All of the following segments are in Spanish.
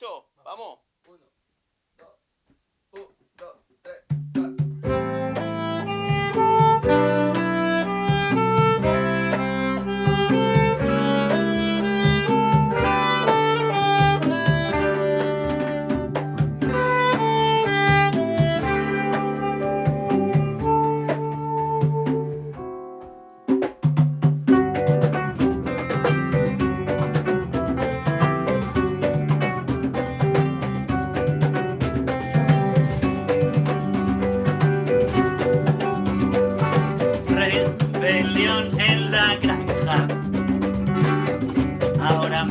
¿Listo? Vamos.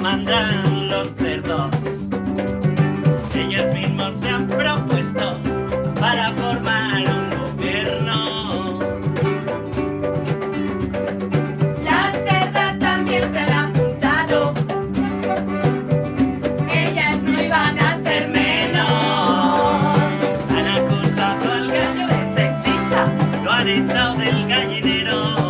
mandan los cerdos. Ellos mismos se han propuesto para formar un gobierno. Las cerdas también se han apuntado. Ellas no iban a ser menos. Han acusado al gallo de sexista, lo han echado del gallinero.